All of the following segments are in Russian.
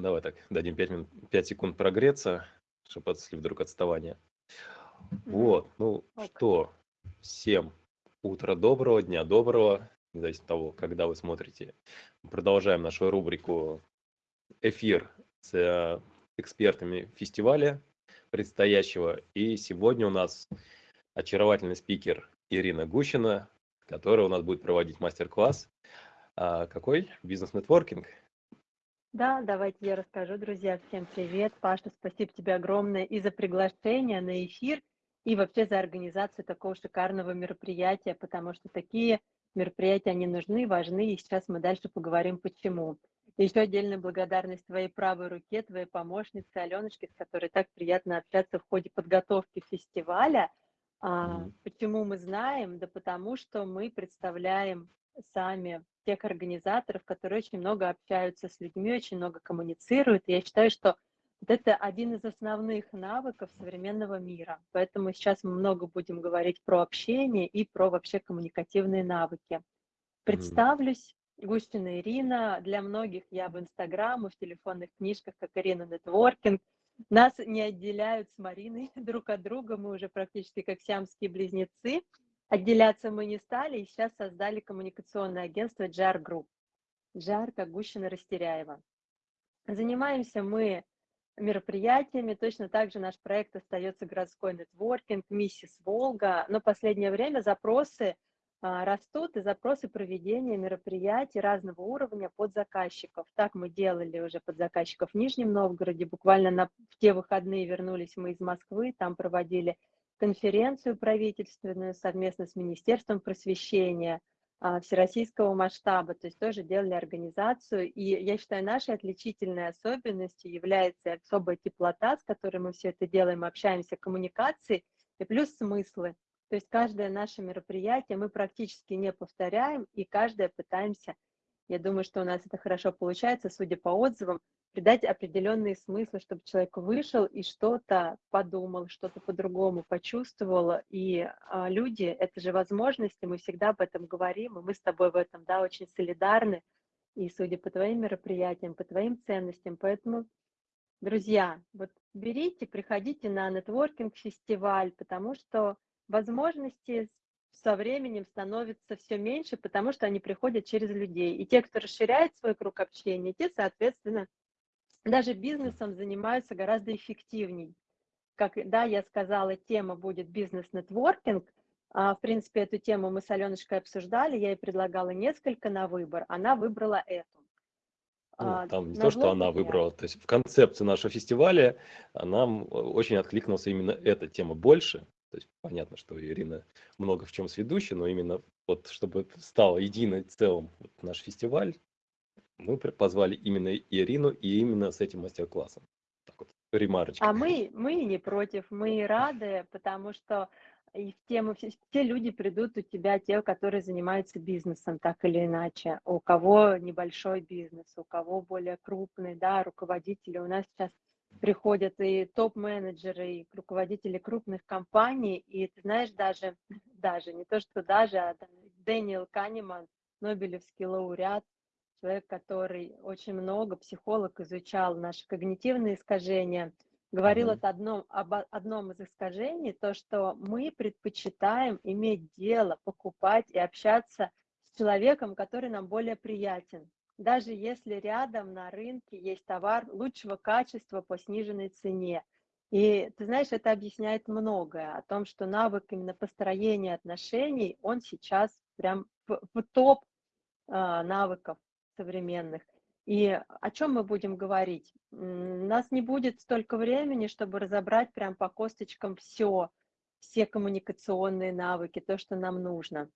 Давай так, дадим 5, минут, 5 секунд прогреться, чтобы если вдруг отставание. Вот, ну okay. что, всем утро доброго, дня доброго, независимо от того, когда вы смотрите. Продолжаем нашу рубрику «Эфир» с э, экспертами фестиваля предстоящего. И сегодня у нас очаровательный спикер Ирина Гущина, которая у нас будет проводить мастер-класс. А какой? Бизнес-нетворкинг. Да, давайте я расскажу, друзья. Всем привет. Паша, спасибо тебе огромное и за приглашение на эфир, и вообще за организацию такого шикарного мероприятия, потому что такие мероприятия, они нужны, важны, и сейчас мы дальше поговорим, почему. еще отдельная благодарность твоей правой руке, твоей помощнице Аленочке, с которой так приятно общаться в ходе подготовки фестиваля. А, почему мы знаем? Да потому что мы представляем сами тех организаторов, которые очень много общаются с людьми, очень много коммуницируют. И я считаю, что вот это один из основных навыков современного мира. Поэтому сейчас мы много будем говорить про общение и про вообще коммуникативные навыки. Представлюсь. Гущина Ирина. Для многих я в Инстаграм и в телефонных книжках, как Ирина Нетворкинг. Нас не отделяют с Мариной друг от друга. Мы уже практически как сиамские близнецы. Отделяться мы не стали и сейчас создали коммуникационное агентство JAR Group. JAR как Гущина Растеряева. Занимаемся мы мероприятиями, точно так же наш проект остается городской нетворкинг, миссис Волга, но последнее время запросы а, растут и запросы проведения мероприятий разного уровня под заказчиков. Так мы делали уже под заказчиков в Нижнем Новгороде, буквально на, в те выходные вернулись мы из Москвы, там проводили конференцию правительственную совместно с Министерством просвещения а, всероссийского масштаба, то есть тоже делали организацию. И я считаю, нашей отличительной особенностью является особая теплота, с которой мы все это делаем, общаемся, коммуникации и плюс смыслы. То есть каждое наше мероприятие мы практически не повторяем, и каждое пытаемся, я думаю, что у нас это хорошо получается, судя по отзывам, придать определенные смыслы, чтобы человек вышел и что-то подумал, что-то по-другому почувствовал. И а, люди — это же возможности, мы всегда об этом говорим, и мы с тобой в этом да, очень солидарны. И судя по твоим мероприятиям, по твоим ценностям. Поэтому, друзья, вот берите, приходите на нетворкинг-фестиваль, потому что возможности со временем становится все меньше, потому что они приходят через людей. И те, кто расширяет свой круг общения, те, соответственно, даже бизнесом занимаются гораздо эффективней. Как да, я сказала, тема будет бизнес-нетворкинг. А, в принципе, эту тему мы с Аленочкой обсуждали, я ей предлагала несколько на выбор, она выбрала эту. Ну, а, там не то, что она выбрала, то есть в концепции нашего фестиваля нам очень откликнулась именно эта тема больше. То есть понятно, что Ирина много в чем сведущая, но именно вот чтобы стал единым целым вот наш фестиваль, мы позвали именно Ирину и именно с этим мастер-классом. Так вот, ремарочка. А мы, мы не против, мы рады, потому что и в тему, все люди придут у тебя, те, которые занимаются бизнесом, так или иначе. У кого небольшой бизнес, у кого более крупный, да, руководители. У нас сейчас приходят и топ-менеджеры, и руководители крупных компаний, и ты знаешь, даже, даже, не то что даже, а Дэниел Канеман, Нобелевский лауреат, человек, который очень много, психолог, изучал наши когнитивные искажения, говорил mm-hmm. одном, об одном из искажений, то, что мы предпочитаем иметь дело, покупать и общаться с человеком, который нам более приятен. Даже если рядом на рынке есть товар лучшего качества по сниженной цене. И ты знаешь, это объясняет многое о том, что навык именно построения отношений, он сейчас прям в, в топ э, навыков современных. И о чем мы будем говорить? У нас не будет столько времени, чтобы разобрать прям по косточкам все, все коммуникационные навыки, то, что нам нужно.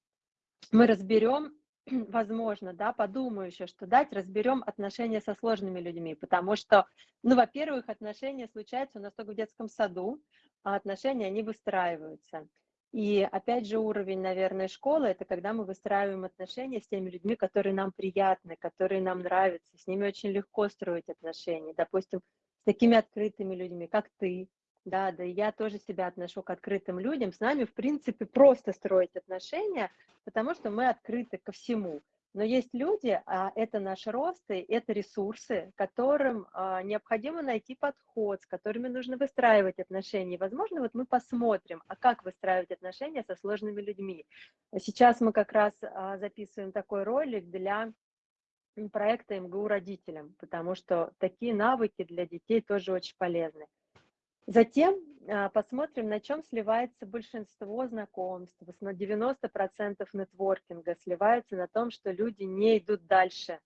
Мы разберем, возможно, да, подумаю еще, что дать, разберем отношения со сложными людьми, потому что, ну, во-первых, отношения случаются у нас только в детском саду, а отношения, они выстраиваются. И опять же уровень, наверное, школы – это когда мы выстраиваем отношения с теми людьми, которые нам приятны, которые нам нравятся, с ними очень легко строить отношения. Допустим, с такими открытыми людьми, как ты, да, да, я тоже себя отношу к открытым людям. С нами, в принципе, просто строить отношения, потому что мы открыты ко всему. Но есть люди, а это наш рост, и это ресурсы, которым а, необходимо найти подход, с которыми нужно выстраивать отношения. Возможно, вот мы посмотрим, а как выстраивать отношения со сложными людьми. Сейчас мы как раз а, записываем такой ролик для проекта МГУ родителям, потому что такие навыки для детей тоже очень полезны. Затем а, посмотрим, на чем сливается большинство знакомств. На 90% нетворкинга сливается на том, что люди не идут дальше.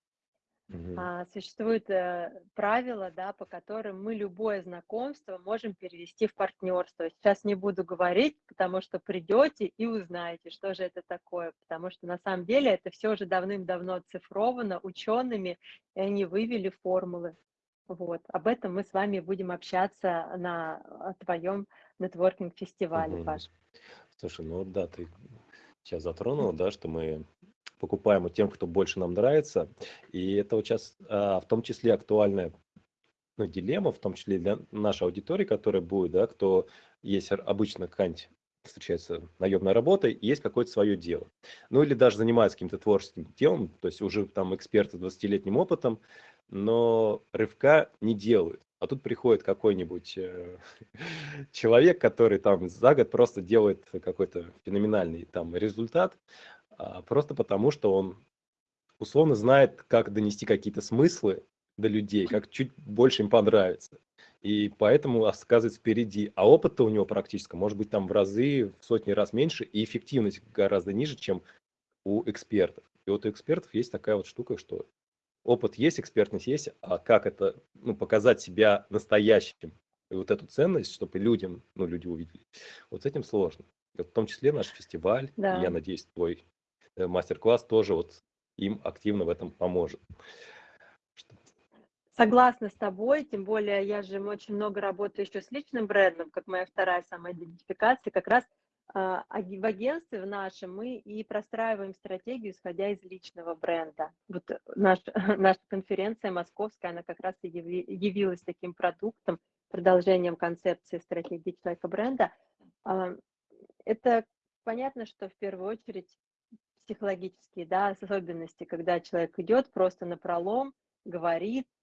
Угу. Существует э, правило, да, по которым мы любое знакомство можем перевести в партнерство. Сейчас не буду говорить, потому что придете и узнаете, что же это такое. Потому что на самом деле это все уже давным-давно оцифровано учеными, и они вывели формулы. Вот. Об этом мы с вами будем общаться на твоем нетворкинг-фестивале, угу. Паш. Слушай, ну да, ты сейчас затронула, да, что мы покупаем у тем, кто больше нам нравится. И это вот сейчас а, в том числе актуальная ну, дилемма, в том числе для нашей аудитории, которая будет, да, кто есть обычно какая-нибудь встречается наемная работа, и есть какое-то свое дело. Ну или даже занимается каким-то творческим делом, то есть уже там эксперты с 20-летним опытом, но рывка не делают. А тут приходит какой-нибудь э, человек, который там за год просто делает какой-то феноменальный там результат, а, просто потому что он условно знает, как донести какие-то смыслы до людей, как чуть больше им понравится. И поэтому оказывается впереди. А опыт-то у него практически может быть там в разы, в сотни раз меньше, и эффективность гораздо ниже, чем у экспертов. И вот у экспертов есть такая вот штука, что опыт есть, экспертность есть, а как это ну, показать себя настоящим, и вот эту ценность, чтобы людям, ну, люди увидели, вот с этим сложно. в том числе наш фестиваль, да. я надеюсь, твой э, мастер-класс тоже вот им активно в этом поможет. Согласна с тобой, тем более я же очень много работаю еще с личным брендом, как моя вторая самоидентификация, как раз а, в агентстве в нашем мы и простраиваем стратегию, исходя из личного бренда. Вот наш, наша конференция московская, она как раз и явилась таким продуктом, продолжением концепции стратегии человека бренда. А, это понятно, что в первую очередь психологические да, особенности, когда человек идет просто на пролом, говорит, а,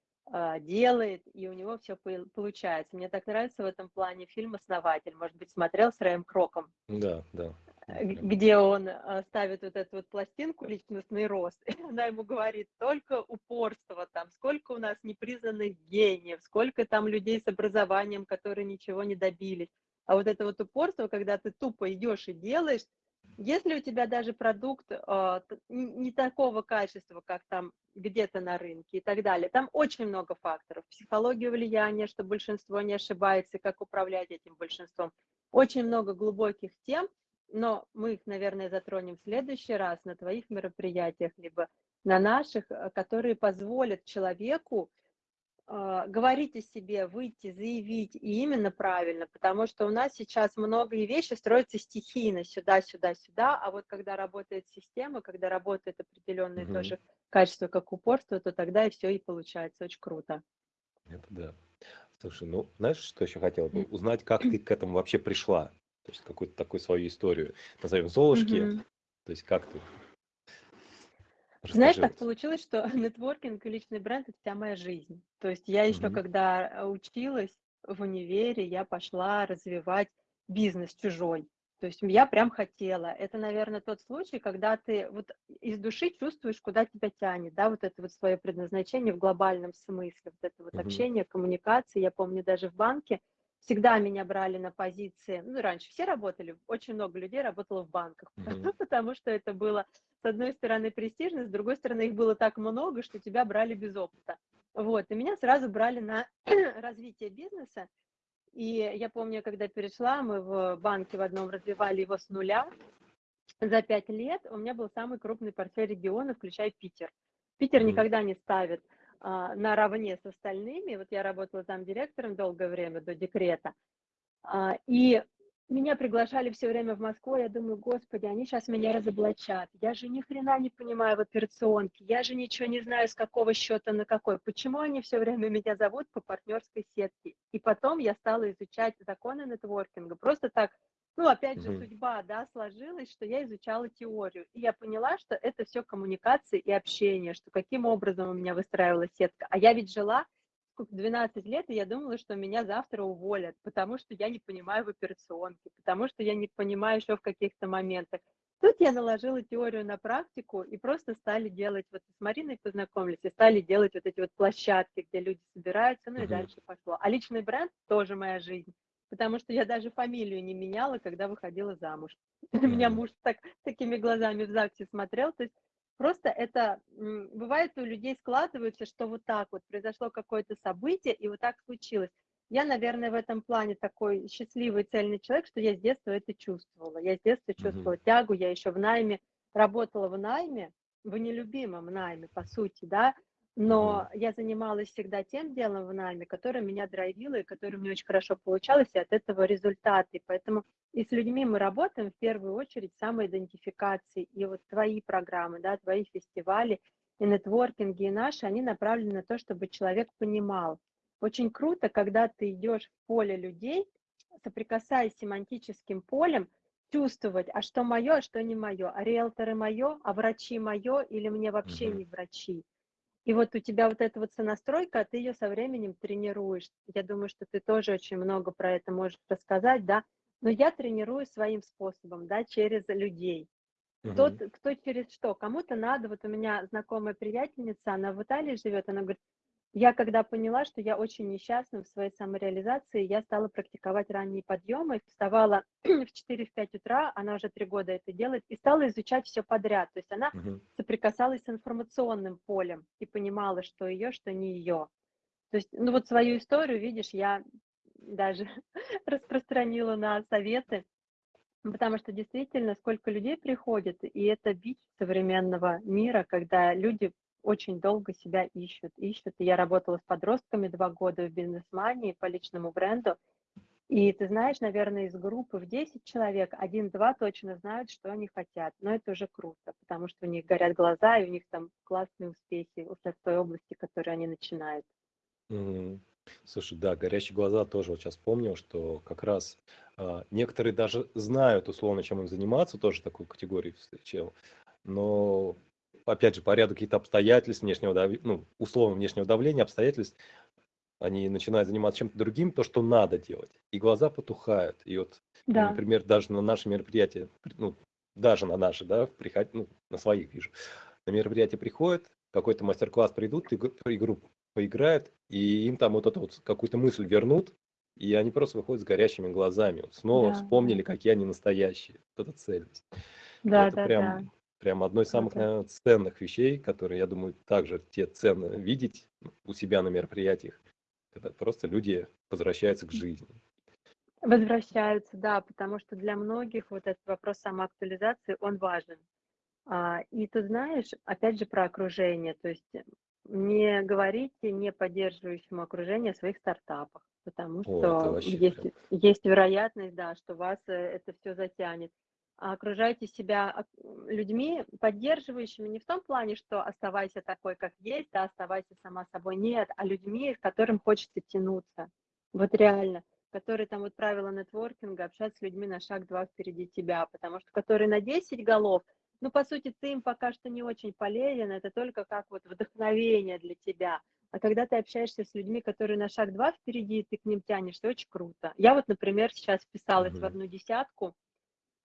делает, и у него все получается. Мне так нравится в этом плане фильм «Основатель». Может быть, смотрел с Рэем Кроком? Да, да. Э, где он а, ставит вот эту вот пластинку «Личностный рост», и она ему говорит, только упорство там, сколько у нас непризнанных гениев, сколько там людей с образованием, которые ничего не добились. А вот это вот упорство, когда ты тупо идешь и делаешь, если у тебя даже продукт э, не такого качества, как там где-то на рынке и так далее, там очень много факторов. Психология влияния, что большинство не ошибается, как управлять этим большинством. Очень много глубоких тем, но мы их, наверное, затронем в следующий раз на твоих мероприятиях, либо на наших, э, которые позволят человеку а, говорить о себе, выйти, заявить, и именно правильно, потому что у нас сейчас многие вещи строятся стихийно, сюда, сюда, сюда, а вот когда работает система, когда работает определенное угу. тоже качество, как упорство, то тогда и все и получается очень круто. Это да. Слушай, ну, знаешь, что еще хотел бы? Узнать, как ты к этому вообще пришла. То есть какую-то такую свою историю, назовем Золушки. Угу. То есть как ты Расскажи. Знаешь, так получилось, что нетворкинг и личный бренд – это вся моя жизнь. То есть я еще, угу. когда э, училась в универе, я пошла развивать бизнес чужой. То есть я прям хотела. Это, наверное, тот случай, когда ты вот из души чувствуешь, куда тебя тянет, да, вот это вот свое предназначение в глобальном смысле, вот это вот угу. общение, коммуникации. Я помню даже в банке всегда меня брали на позиции, ну, раньше все работали, очень много людей работало в банках, mm-hmm. потому что это было, с одной стороны, престижно, с другой стороны, их было так много, что тебя брали без опыта. Вот, и меня сразу брали на развитие бизнеса, и я помню, когда перешла, мы в банке в одном развивали его с нуля, за пять лет у меня был самый крупный портфель региона, включая Питер. Питер mm-hmm. никогда не ставит наравне с остальными. Вот я работала там директором долгое время до декрета. А, и меня приглашали все время в Москву, я думаю, господи, они сейчас меня разоблачат. Я же ни хрена не понимаю в операционке, я же ничего не знаю, с какого счета на какой. Почему они все время меня зовут по партнерской сетке? И потом я стала изучать законы нетворкинга. Просто так Ну, опять же, судьба, да, сложилась, что я изучала теорию. И я поняла, что это все коммуникации и общение, что каким образом у меня выстраивалась сетка. А я ведь жила сколько, 12 лет, и я думала, что меня завтра уволят, потому что я не понимаю в операционке, потому что я не понимаю еще в каких-то моментах. Тут я наложила теорию на практику и просто стали делать, вот с Мариной познакомились, и стали делать вот эти вот площадки, где люди собираются, ну и uh-huh. дальше пошло. А личный бренд тоже моя жизнь, потому что я даже фамилию не меняла, когда выходила замуж. Uh-huh. Меня муж так, такими глазами в ЗАГСе смотрел, то есть просто это, бывает у людей складывается, что вот так вот произошло какое-то событие, и вот так случилось. Я, наверное, в этом плане такой счастливый, цельный человек, что я с детства это чувствовала. Я с детства чувствовала mm-hmm. тягу, я еще в найме, работала в найме, в нелюбимом найме, по сути, да, но я занималась всегда тем делом в найме, которое меня драйвило и которое мне очень хорошо получалось, и от этого результаты. Поэтому и с людьми мы работаем в первую очередь самоидентификации. И вот твои программы, да, твои фестивали и нетворкинги, и наши, они направлены на то, чтобы человек понимал, очень круто, когда ты идешь в поле людей, соприкасаясь с семантическим полем, чувствовать, а что мое, а что не мое, а риэлторы мое, а врачи мое или мне вообще не врачи. И вот у тебя вот эта вот сонастройка, а ты ее со временем тренируешь. Я думаю, что ты тоже очень много про это можешь рассказать, да. Но я тренирую своим способом, да, через людей. Угу. Тот, кто через что. Кому-то надо, вот у меня знакомая приятельница, она в Италии живет, она говорит, я когда поняла, что я очень несчастна в своей самореализации, я стала практиковать ранние подъемы, вставала в 4-5 утра, она уже три года это делает, и стала изучать все подряд. То есть она uh-huh. соприкасалась с информационным полем и понимала, что ее, что не ее. То есть, ну вот свою историю, видишь, я даже распространила на советы, потому что действительно сколько людей приходит, и это бич современного мира, когда люди очень долго себя ищут, ищут. И я работала с подростками два года в бизнес-мании по личному бренду. И ты знаешь, наверное, из группы в 10 человек, один-два точно знают, что они хотят. Но это уже круто, потому что у них горят глаза, и у них там классные успехи уже в той области, которую они начинают. Mm. Слушай, да, горящие глаза тоже вот сейчас помнил, что как раз а, некоторые даже знают условно, чем им заниматься, тоже такую категорию встречал, но опять же, по ряду каких-то обстоятельств внешнего, дав... ну, условно внешнего давления, обстоятельств, они начинают заниматься чем-то другим, то, что надо делать, и глаза потухают. И вот, да. например, даже на наши мероприятия, ну, даже на наши, да, приход... ну, на своих вижу, на мероприятие приходят, какой-то мастер-класс придут, игру поиграют, и им там вот эту вот какую-то мысль вернут, и они просто выходят с горящими глазами. Вот снова да. вспомнили, какие они настоящие. Вот эта цельность. Да, это да, прям да. Прям одной из самых, наверное, ценных вещей, которые, я думаю, также те ценно видеть у себя на мероприятиях, когда просто люди возвращаются к жизни. Возвращаются, да, потому что для многих вот этот вопрос самоактуализации, он важен. А, и ты знаешь, опять же, про окружение, то есть не говорите не поддерживающему окружение о своих стартапах, потому что О, есть, есть вероятность, да, что вас э, это все затянет. А окружайте себя людьми, поддерживающими не в том плане, что оставайся такой, как есть, да, оставайся сама собой, нет, а людьми, к которым хочется тянуться. Вот реально которые там вот правила нетворкинга, общаться с людьми на шаг два впереди тебя, потому что которые на 10 голов, ну, по сути, ты им пока что не очень полезен, это только как вот вдохновение для тебя. А когда ты общаешься с людьми, которые на шаг два впереди, ты к ним тянешься, очень круто. Я вот, например, сейчас вписалась mm-hmm. в одну десятку,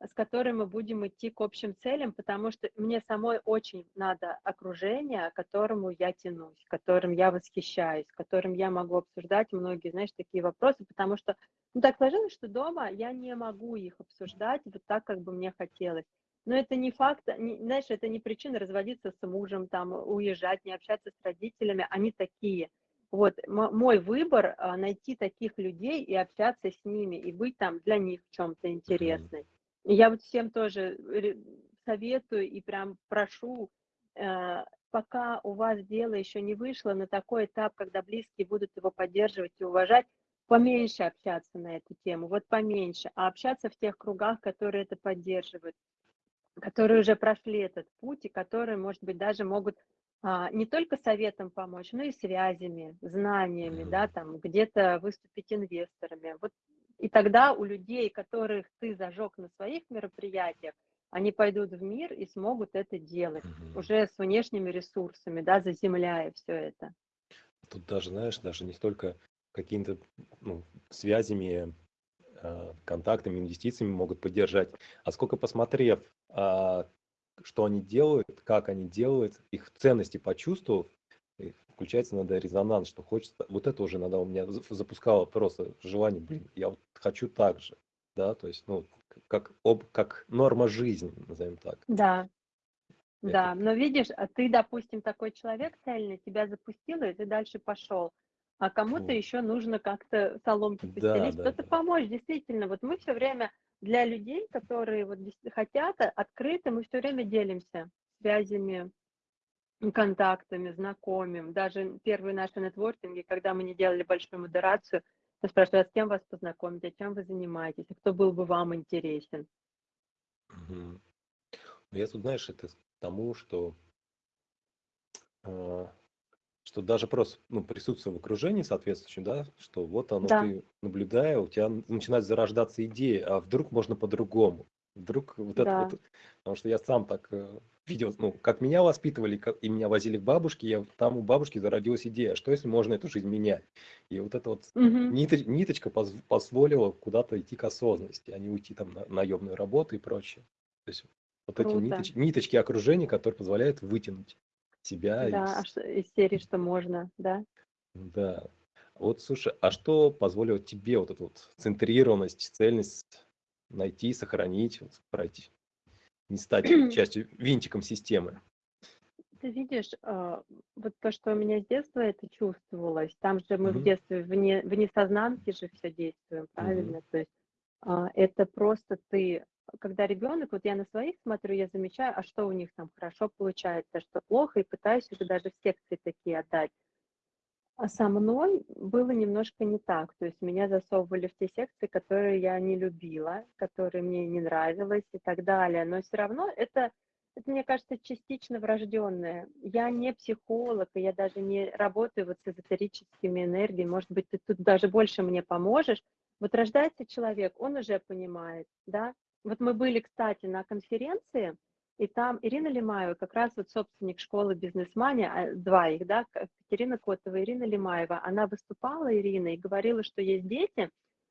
с которой мы будем идти к общим целям, потому что мне самой очень надо окружение, к которому я тянусь, которым я восхищаюсь, которым я могу обсуждать многие, знаешь, такие вопросы, потому что ну, так сложилось, что дома я не могу их обсуждать вот так, как бы мне хотелось. Но это не факт, не, знаешь, это не причина разводиться с мужем, там, уезжать, не общаться с родителями, они такие. Вот мой выбор а, найти таких людей и общаться с ними, и быть там для них в чем-то интересной. Я вот всем тоже советую и прям прошу, э, пока у вас дело еще не вышло на такой этап, когда близкие будут его поддерживать и уважать, поменьше общаться на эту тему, вот поменьше, а общаться в тех кругах, которые это поддерживают, которые уже прошли этот путь и которые, может быть, даже могут а, не только советом помочь, но и связями, знаниями, да, там где-то выступить инвесторами. Вот И тогда у людей, которых ты зажег на своих мероприятиях, они пойдут в мир и смогут это делать Мгм. уже с внешними ресурсами, да, заземляя все это. Тут даже, знаешь, даже не столько какими-то ну, связями, э, контактами, инвестициями могут поддержать, а сколько посмотрев, а, что они делают, как они делают, их ценности почувствовав, включается иногда резонанс, что хочется, вот это уже иногда у меня за- запускало просто желание, блин, я вот хочу так же, да, то есть, ну, как, об, как норма жизни, назовем так. Да, Это- да, но видишь, а ты, допустим, такой человек цельный, тебя запустило, и ты дальше пошел. А кому-то еще нужно как-то соломки Да, постелить, да, кто-то да. помочь. Действительно, вот мы все время для людей, которые вот хотят а, открыто, мы все время делимся связями, контактами, знакомым. Даже первые наши нетворкинги, когда мы не делали большую модерацию, я спрашиваю, а с кем вас познакомить, а чем вы занимаетесь, а кто был бы вам интересен. Ну, Я тут, знаешь, это тому, что, а, что даже просто ну, присутствие в окружении соответствующем, да, что вот оно Да. ты наблюдая, у тебя начинает зарождаться идея, а вдруг можно по-другому. Вдруг вот это Да. вот, потому что я сам так э, видел, ну, как меня воспитывали, как, и меня возили к бабушке, я, там у бабушки зародилась идея, что если можно эту жизнь менять. И вот эта вот Мгм. ниточ- ниточка поз- позволила куда-то идти к осознанности, а не уйти там на наемную работу и прочее. То есть вот эти Круто. ниточ- ниточки окружения, которые позволяют вытянуть себя Да, а из... что- из серии, что можно, да. Да. Вот, слушай, а что позволило тебе вот эту вот центрированность, цельность найти, сохранить, пройти, не стать частью, винтиком системы? Ты видишь, а, вот то, что у меня с детства это чувствовалось, там же мы в Мгм. детстве вне, в несознанке же все действуем, правильно? То есть а, это просто ты, когда ребенок, вот я на своих смотрю, я замечаю, а что у них там хорошо получается, а что плохо, и пытаюсь это даже в секции такие отдать. А со мной было немножко не так. То есть меня засовывали в те секции, которые я не любила, которые мне не нравилось и так далее. Но все равно это, это, мне кажется, частично врожденное. Я не психолог, и я даже не работаю вот с эзотерическими энергиями. Может быть, ты тут даже больше мне поможешь. Вот рождается человек, он уже понимает, да. Вот мы были, кстати, на конференции, и там Ирина Лимаева, как раз вот собственник школы бизнесмани, а, два их, да, Катерина Котова и Ирина Лимаева, она выступала, Ирина, и говорила, что есть дети,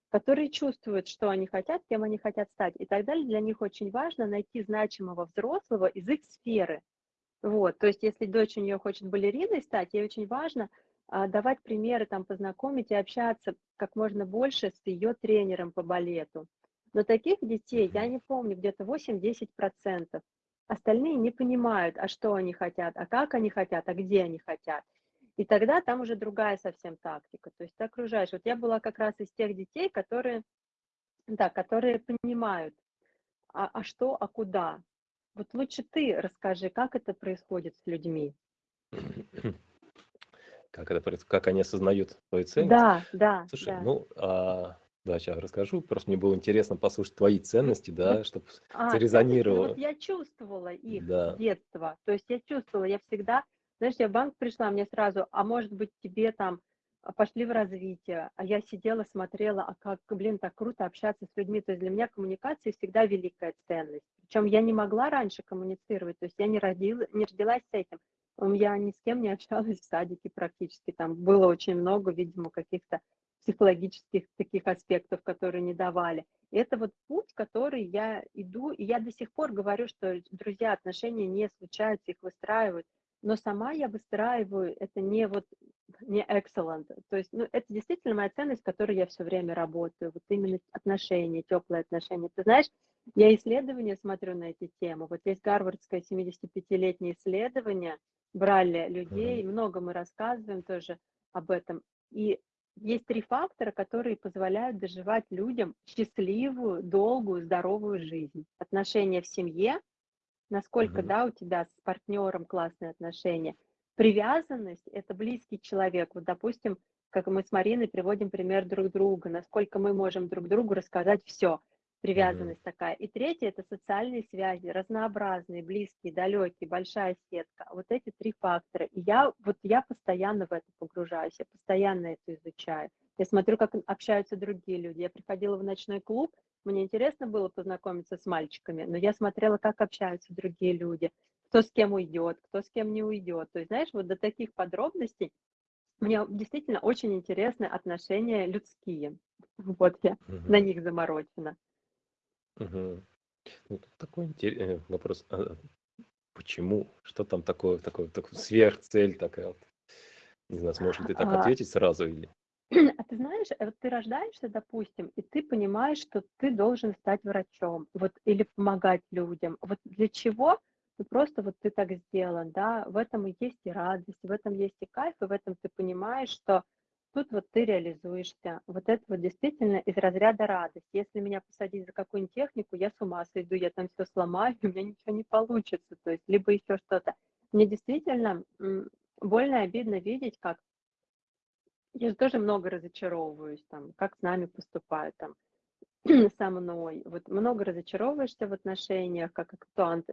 которые чувствуют, что они хотят, кем они хотят стать. И так далее. Для них очень важно найти значимого взрослого из их сферы. Вот, то есть если дочь у нее хочет балериной стать, ей очень важно а, давать примеры, там, познакомить и общаться как можно больше с ее тренером по балету. Но таких детей, я не помню, где-то 8-10%. Остальные не понимают, а что они хотят, а как они хотят, а где они хотят. И тогда там уже другая совсем тактика. То есть ты окружаешь. Вот я была как раз из тех детей, которые, да, которые понимают, а, а что, а куда. Вот лучше ты расскажи, как это происходит с людьми. Как это, как они осознают твою ценность? Да, да, Слушай, да. ну, а, да, сейчас расскажу. Просто мне было интересно послушать твои ценности, да, чтобы А, ну вот я чувствовала их Да. с детства. То есть я чувствовала, я всегда, знаешь, я в банк пришла, мне сразу, а может быть тебе там а, пошли в развитие, а я сидела, смотрела, а как, блин, так круто общаться с людьми. То есть для меня коммуникация всегда великая ценность. Причем я не могла раньше коммуницировать, то есть я не, родила, не родилась с этим. Я ни с кем не общалась в садике практически. Там было очень много, видимо, каких-то психологических таких аспектов, которые не давали. Это вот путь, который я иду, и я до сих пор говорю, что, друзья, отношения не случаются, их выстраивают, но сама я выстраиваю, это не вот, не excellent, то есть, ну, это действительно моя ценность, с которой я все время работаю, вот именно отношения, теплые отношения. Ты знаешь, я исследования смотрю на эти темы, вот есть гарвардское 75-летнее исследование, брали людей, много мы рассказываем тоже об этом, и есть три фактора, которые позволяют доживать людям счастливую, долгую, здоровую жизнь. Отношения в семье, насколько, Мгм. да, у тебя с партнером классные отношения. Привязанность– это близкий человек. Вот, допустим, как мы с Мариной приводим пример друг друга, насколько мы можем друг другу рассказать все. Привязанность такая. И третье – это социальные связи, разнообразные, близкие, далекие, большая сетка. Вот эти три фактора. И я, вот я постоянно в это погружаюсь, я постоянно это изучаю. я смотрю, как общаются другие люди. Я приходила в ночной клуб, мне интересно было познакомиться с мальчиками, но я смотрела, как общаются другие люди, кто с кем уйдет, кто с кем не уйдет. То есть, знаешь, вот до таких подробностей мне действительно очень интересны отношения людские. Вот я угу. на них заморочена. Угу. Ну, такой интересный э, вопрос. А, почему? Что там такое, такое, такое сверхцель такая вот? Не знаю, сможешь ли ты так а, ответить сразу или? А ты знаешь, вот ты рождаешься, допустим, и ты понимаешь, что ты должен стать врачом, вот, или помогать людям. Вот для чего? Ну, просто вот ты так сделан, да, в этом и есть и радость, в этом есть и кайф, и в этом ты понимаешь, что тут вот ты реализуешься. Вот это вот действительно из разряда радость. Если меня посадить за какую-нибудь технику, я с ума сойду, я там все сломаю, у меня ничего не получится, то есть либо еще что-то. Мне действительно больно и обидно видеть, как я же тоже много разочаровываюсь, там, как с нами поступают, там, со мной. Вот много разочаровываешься в отношениях, как Антуан,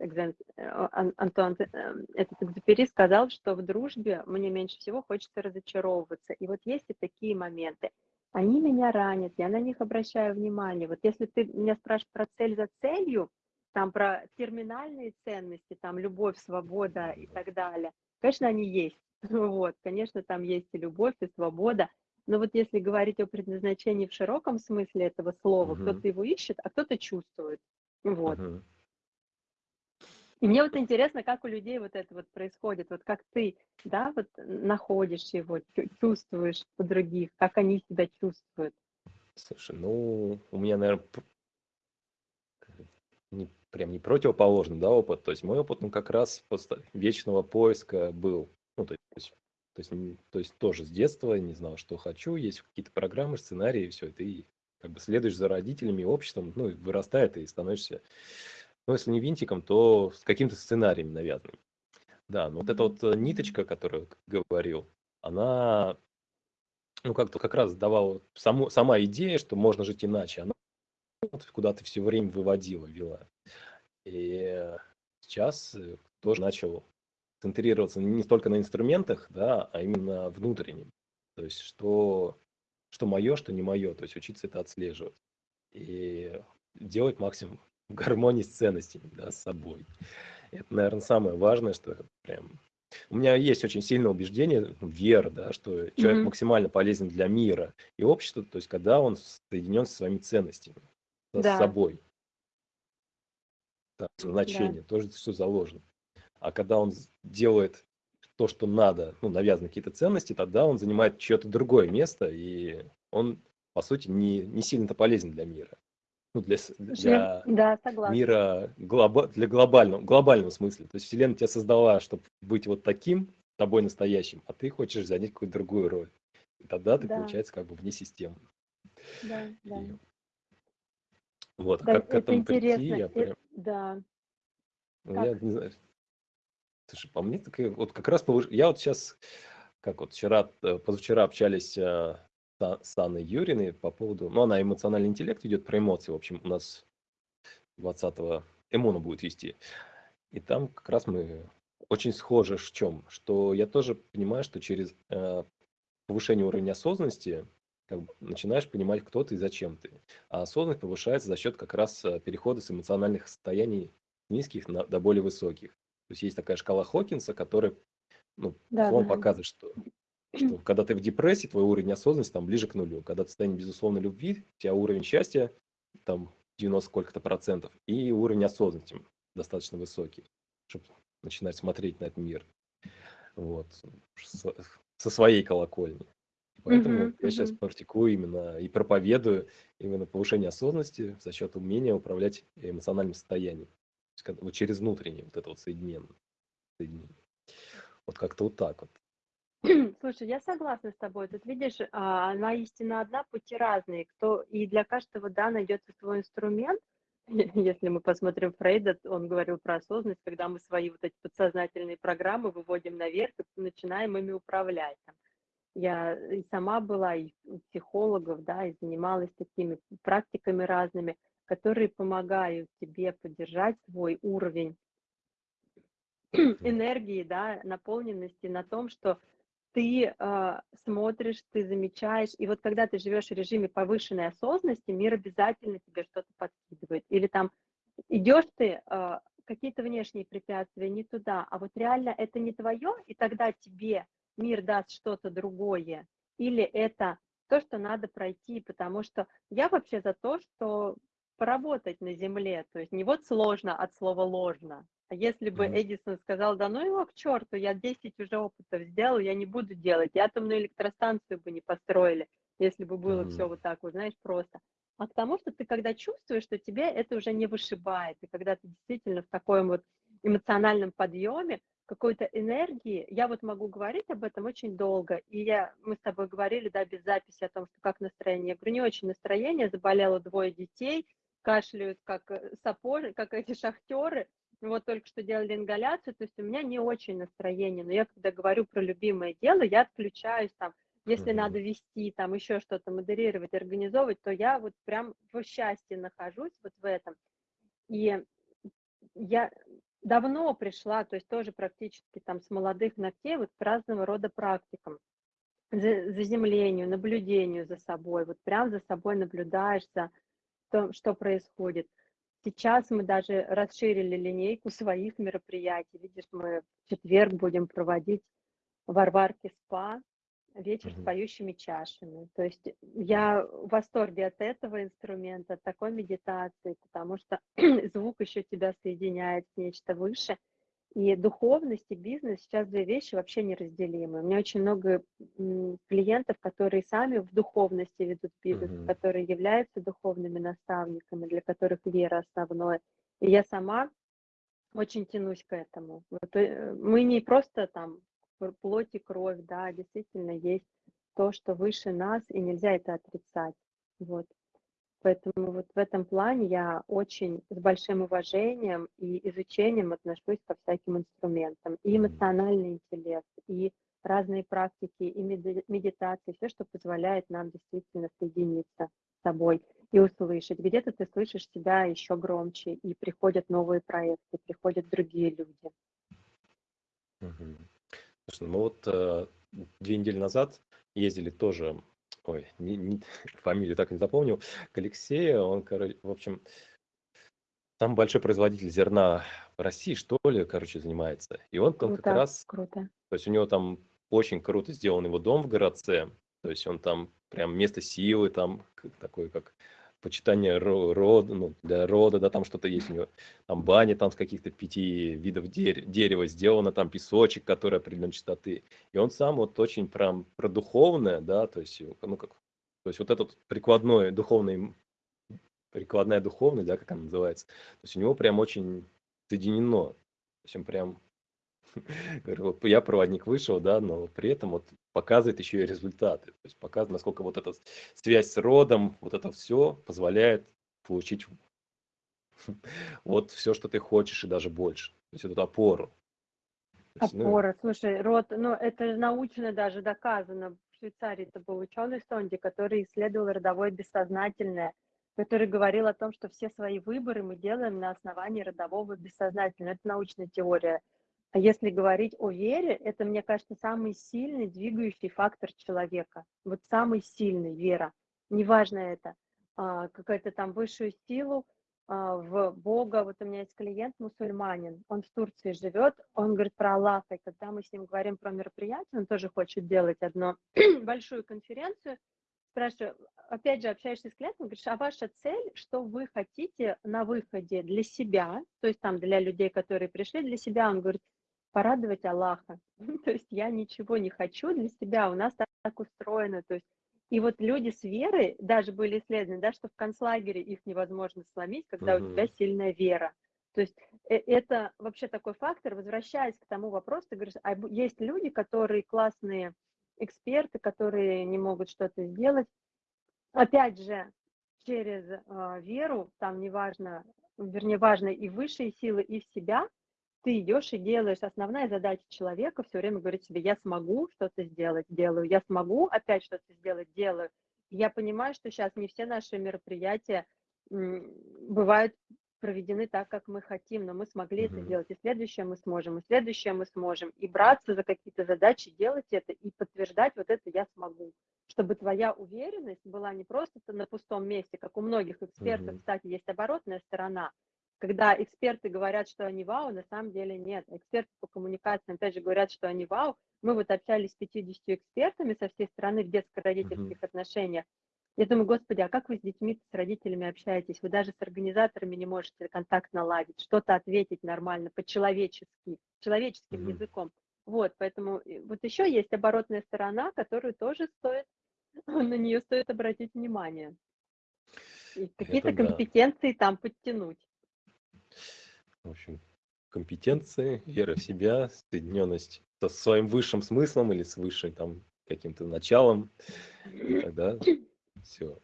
Антуан эм, этот Экзюпери сказал, что в дружбе мне меньше всего хочется разочаровываться. И вот есть и такие моменты. Они меня ранят, я на них обращаю внимание. Вот если ты меня спрашиваешь про цель за целью, там про терминальные ценности, там любовь, свобода и так далее, конечно, они есть. Вот, конечно, там есть и любовь, и свобода, но вот если говорить о предназначении в широком смысле этого слова, угу. кто-то его ищет, а кто-то чувствует. Вот. Угу. И мне вот интересно, как у людей вот это вот происходит, вот как ты, да, вот находишь его, чувствуешь у других, как они себя чувствуют. Слушай, ну, у меня, наверное, не, прям не противоположный, да, опыт. То есть мой опыт, ну, как раз вечного поиска был. Ну, то есть то есть, то есть тоже с детства не знал, что хочу, есть какие-то программы, сценарии, все это, и как бы следуешь за родителями, обществом, ну, и вырастает, и становишься, ну, если не винтиком, то с каким-то сценарием навязанным. Да, но вот эта вот э, ниточка, которую говорил, она, ну, как-то как раз давала, саму, сама идея, что можно жить иначе, она куда-то все время выводила, вела. И сейчас э, тоже начал центрироваться не столько на инструментах, да, а именно внутреннем. То есть что, что мое, что не мое. То есть учиться это отслеживать. И делать максимум в гармонии с ценностями, да, с собой. Это, наверное, самое важное, что прям... У меня есть очень сильное убеждение, ну, вера, да, что человек mm-hmm. максимально полезен для мира и общества, то есть когда он соединен со своими ценностями, да. с собой. Да, значение, да. тоже все заложено. А когда он делает то, что надо, ну, навязаны какие-то ценности, тогда он занимает чье-то другое место, и он, по сути, не, не сильно-то полезен для мира. Ну, для, для да, мира, глоба, для глобального, глобального смысла. То есть Вселенная тебя создала, чтобы быть вот таким, тобой настоящим, а ты хочешь занять какую-то другую роль. И тогда ты, да. получается, как бы вне системы. Да, да. И... Вот, а да, как к этому интересно. прийти, я прям... Да. Ну, я не знаю, Слушай, по мне, так вот как раз повыш... я вот сейчас, как вот вчера, э, позавчера общались э, с Анной Юриной по поводу, ну, она эмоциональный интеллект идет про эмоции, в общем, у нас 20-го Эмона будет вести. И там как раз мы очень схожи в чем, что я тоже понимаю, что через э, повышение уровня осознанности как бы, начинаешь понимать, кто ты и зачем ты. А осознанность повышается за счет как раз э, перехода с эмоциональных состояний низких на, до более высоких. То есть есть такая шкала Хокинса, которая ну, да, он да. показывает, что, что когда ты в депрессии, твой уровень осознанности там ближе к нулю. Когда ты состоянии безусловной любви, у тебя уровень счастья там 90 сколько-то процентов, и уровень осознанности достаточно высокий, чтобы начинать смотреть на этот мир. Вот. Со, со своей колокольни. Поэтому uh-huh, я uh-huh. сейчас практикую именно и проповедую именно повышение осознанности за счет умения управлять эмоциональным состоянием вот через внутреннее вот это вот соединение. соединение. Вот как-то вот так вот. Слушай, я согласна с тобой. Тут видишь, а, она истина одна, пути разные. Кто и для каждого да найдется свой инструмент. Если мы посмотрим Фрейда, он говорил про осознанность, когда мы свои вот эти подсознательные программы выводим наверх и начинаем ими управлять. Я и сама была и психологов, да, и занималась такими практиками разными которые помогают тебе поддержать свой уровень энергии, да, наполненности на том, что ты э, смотришь, ты замечаешь, и вот когда ты живешь в режиме повышенной осознанности, мир обязательно тебе что-то подкидывает. Или там идешь ты, э, какие-то внешние препятствия не туда, а вот реально это не твое, и тогда тебе мир даст что-то другое, или это то, что надо пройти, потому что я вообще за то, что поработать на земле, то есть не вот сложно от слова ложно, а если бы mm-hmm. Эдисон сказал, да ну его к черту, я 10 уже опытов сделал, я не буду делать, и атомную электростанцию бы не построили, если бы было mm-hmm. все вот так вот, знаешь, просто. А к тому, что ты когда чувствуешь, что тебе это уже не вышибает, и когда ты действительно в таком вот эмоциональном подъеме, какой-то энергии, я вот могу говорить об этом очень долго, и я, мы с тобой говорили, да, без записи о том, что как настроение. Я говорю, не очень настроение, заболело двое детей, кашляют как э, сапожи, как эти шахтеры, вот только что делали ингаляцию, то есть у меня не очень настроение, но я когда говорю про любимое дело, я отключаюсь там, если mm-hmm. надо вести, там еще что-то модерировать, организовывать, то я вот прям в счастье нахожусь вот в этом. И я давно пришла, то есть тоже практически там с молодых ногтей вот к разного рода практикам, заземлению, наблюдению за собой, вот прям за собой наблюдаешь за том, что происходит. Сейчас мы даже расширили линейку своих мероприятий. Видишь, мы в четверг будем проводить в Варварке СПА вечер mm-hmm. с поющими чашами. То есть я в восторге от этого инструмента, от такой медитации, потому что звук еще тебя соединяет с нечто выше. И духовность и бизнес сейчас две вещи вообще неразделимы. У меня очень много клиентов, которые сами в духовности ведут бизнес, mm-hmm. которые являются духовными наставниками, для которых вера основное. И я сама очень тянусь к этому. Вот, э, мы не просто там плоть и кровь, да, действительно есть то, что выше нас, и нельзя это отрицать. Вот. Поэтому вот в этом плане я очень с большим уважением и изучением отношусь ко всяким инструментам. И эмоциональный интеллект, и разные практики, и медитации, все, что позволяет нам действительно соединиться с собой и услышать. Где-то ты слышишь себя еще громче, и приходят новые проекты, приходят другие люди. Слушай, мы вот э, две недели назад ездили тоже, ой, не, не, фамилию так и не запомнил, к Алексею, он, короче, в общем, самый большой производитель зерна в России, что ли, короче, занимается. И он, он как раз, круто. то есть у него там очень круто сделан его дом в городце, то есть он там прям место силы, там такой как почитание рода, ну, для рода, да, там что-то есть у него, там баня там с каких-то пяти видов дер- дерева сделано, там песочек, который определенной частоты. И он сам вот очень прям про духовное, да, то есть, ну, как, то есть вот этот прикладной духовный, прикладная духовность, да, как она называется, то есть у него прям очень соединено, то есть он прям я проводник вышел, да, но при этом вот показывает еще и результаты. То есть показывает, насколько вот эта связь с родом, вот это все позволяет получить вот все, что ты хочешь, и даже больше. То есть эту опору. Ну... Опора, слушай, род, ну это научно даже доказано. В Швейцарии это был ученый Сонди, который исследовал родовое бессознательное, который говорил о том, что все свои выборы мы делаем на основании родового бессознательного. Это научная теория а если говорить о вере, это, мне кажется, самый сильный двигающий фактор человека. Вот самый сильный вера. Неважно это, а, какая-то там высшую силу, а, в Бога. Вот у меня есть клиент мусульманин, он в Турции живет, он говорит про Аллаха, и когда мы с ним говорим про мероприятие, он тоже хочет делать одну большую конференцию, спрашиваю, опять же, общаешься с клиентом, говоришь, а ваша цель, что вы хотите на выходе для себя, то есть там для людей, которые пришли для себя, он говорит, порадовать Аллаха. то есть я ничего не хочу для себя, у нас так, так устроено. То есть и вот люди с верой, даже были исследованы, да, что в концлагере их невозможно сломить, когда uh-huh. у тебя сильная вера. То есть э, это вообще такой фактор, возвращаясь к тому вопросу, ты говоришь, а есть люди, которые классные эксперты, которые не могут что-то сделать. Опять же, через э, веру, там неважно, вернее, важно и высшие силы, и в себя, ты идешь и делаешь. Основная задача человека все время говорить себе, я смогу что-то сделать, делаю, я смогу опять что-то сделать, делаю. Я понимаю, что сейчас не все наши мероприятия бывают проведены так, как мы хотим, но мы смогли это сделать, и следующее мы сможем, и следующее мы сможем, и браться за какие-то задачи, делать это, и подтверждать вот это я смогу, чтобы твоя уверенность была не просто на пустом месте, как у многих экспертов, кстати, есть оборотная сторона, когда эксперты говорят, что они вау, на самом деле нет. Эксперты по коммуникациям, опять же, говорят, что они вау. Мы вот общались с 50 экспертами со всей страны в детско-родительских отношениях. Я думаю, господи, а как вы с детьми, с родителями общаетесь? Вы даже с организаторами не можете контакт наладить, что-то ответить нормально, по-человечески, человеческим Мгм. языком. Вот, поэтому э, вот еще есть оборотная сторона, которую тоже стоит, на нее стоит обратить внимание. И какие-то Это да. компетенции там подтянуть. В общем, компетенции, вера в себя, соединенность со своим высшим смыслом или с высшим там каким-то началом, тогда все.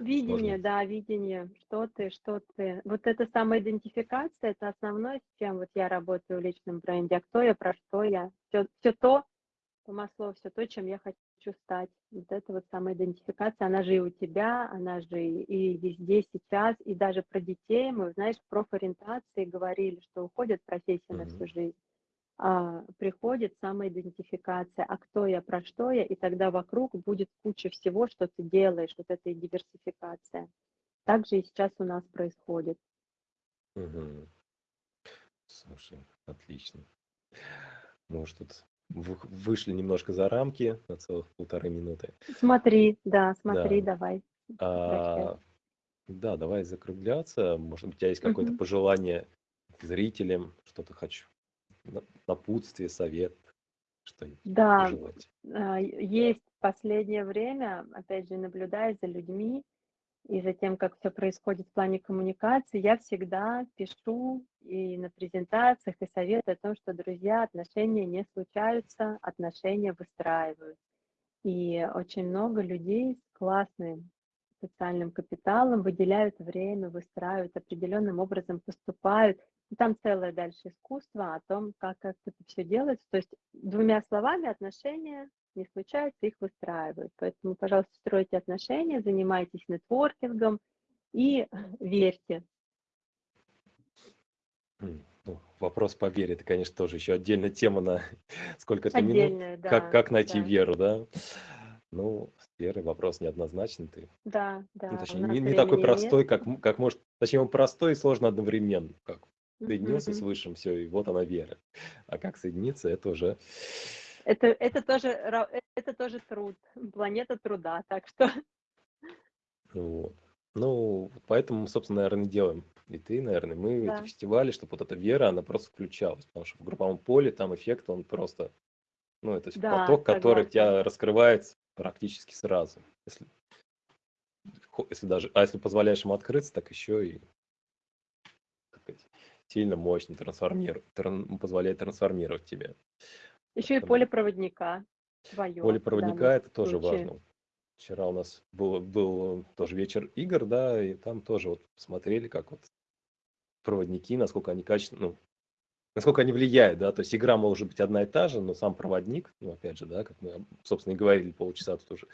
Видение, Сложно. да, видение, что ты, что ты. Вот эта самоидентификация, это основное, с чем вот я работаю в личном бренде. А кто я, про что я. Все, все то, по маслу, все то, чем я хочу стать. Вот это вот самоидентификация, она же и у тебя, она же и, везде сейчас, и даже про детей. Мы, знаешь, в профориентации говорили, что уходят профессии на всю жизнь. А, приходит самоидентификация, а кто я, про что я, и тогда вокруг будет куча всего, что ты делаешь, вот эта и диверсификация. Так же и сейчас у нас происходит. Мгм. Слушай, отлично. Может, тут вышли немножко за рамки на целых полторы минуты. Смотри, да, смотри, Да. давай. А, да, давай закругляться. Может, быть, у тебя есть какое-то Мгм. пожелание к зрителям, что-то хочу, на- напутствие, совет, что-нибудь Да, пожелать. а, есть в последнее время, опять же, наблюдая за людьми и за тем, как все происходит в плане коммуникации, я всегда пишу и на презентациях, и советую о том, что, друзья, отношения не случаются, отношения выстраивают. И очень много людей с классным социальным капиталом выделяют время, выстраивают, определенным образом поступают. И там целое дальше искусство о том, как, как это все делается. То есть двумя словами отношения не случаются, их выстраивают. Поэтому, пожалуйста, стройте отношения, занимайтесь нетворкингом и верьте. Ну, вопрос по вере, это, конечно, тоже еще отдельная тема на сколько это минут. Отдельное, Как, да, как найти да, веру, да? Ну, с верой вопрос неоднозначный. Ты, да, ну, да. У точнее, нас не, не такой времени нет. простой, как, как может, точнее, он простой и сложно одновременно. Как соединился с. Высшим, все, и вот она вера. А как соединиться, это уже... Это, это, тоже, ра- это тоже труд, планета труда. Так что Вот. Ну, поэтому собственно, наверное, делаем. И ты, наверное, мы эти да, фестивали, чтобы вот эта вера, она просто включалась. Потому что в групповом поле там эффект, он просто, ну, это да, поток, который тебя раскрывается практически сразу. Если, если даже, а если позволяешь ему открыться, так еще и сказать, сильно мощно трансформирует, тран- позволяет трансформировать тебя. Еще и Поэтому поле проводника твое поле проводника это тоже случае. важно. Вчера у нас был, был тоже вечер игр, да, и там тоже вот смотрели, как вот проводники, насколько они качественно, ну, насколько они влияют, да, то есть игра может быть одна и та же, но сам проводник, ну, опять же, да, как мы, собственно, и говорили полчаса тут уже,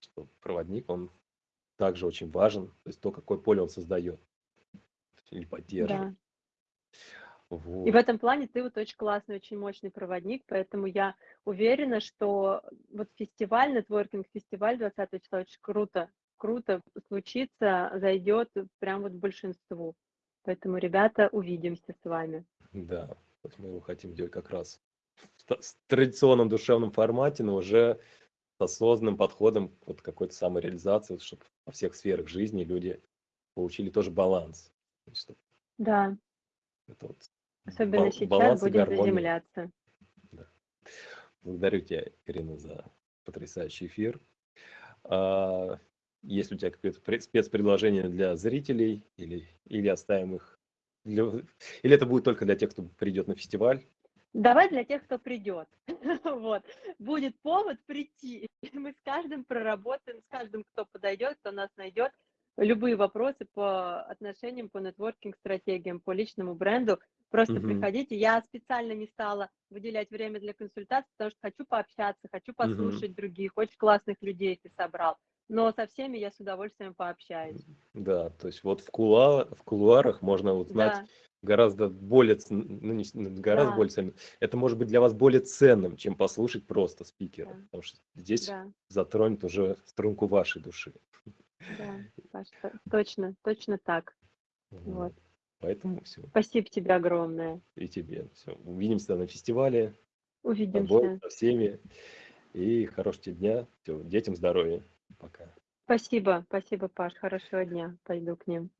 что проводник, он также очень важен, то есть то, какое поле он создает или поддерживает. Да. И в Вот. этом плане ты вот очень классный, очень мощный проводник, поэтому я уверена, что вот фестиваль, нетворкинг-фестиваль 20 числа очень круто, круто случится, зайдет прям вот большинству. Поэтому, ребята, увидимся с вами. Да, вот мы его хотим делать как раз в традиционном душевном формате, но уже с осознанным подходом к вот какой-то самореализации, чтобы во всех сферах жизни люди получили тоже баланс. Да, это вот особенно бал- сейчас будем заземляться. Да. Благодарю тебя, Ирина, за потрясающий эфир. А, Есть ли у тебя какое-то пре- спецпредложение для зрителей или, или оставим их? для- Или это будет только для тех, кто придет на фестиваль? Давай для тех, кто придет. Вот. Будет повод прийти. Мы с каждым проработаем, с каждым, кто подойдет, кто нас найдет. Любые вопросы по отношениям, по нетворкинг-стратегиям, по личному бренду. Просто Мгм. приходите. Я специально не стала выделять время для консультаций, потому что хочу пообщаться, хочу послушать других. Очень классных людей ты собрал. Но со всеми я с удовольствием пообщаюсь. Да, то есть вот в, кулуар, в кулуарах можно узнать Да, гораздо более, ц- ну не ну, гораздо да, более ценным. Это может быть для вас более ценным, чем послушать просто спикера, да, потому что здесь да, затронет уже струнку вашей души. да, Паш, точно, точно так. Вот. Вот. Поэтому все. Спасибо тебе огромное. И тебе. Все. Увидимся на фестивале. С тобой, Увидимся. со всеми. И хорошего тебе дня. Всё, детям здоровья. Пока. Спасибо, спасибо, Паш. Хорошего дня. Пойду к ним.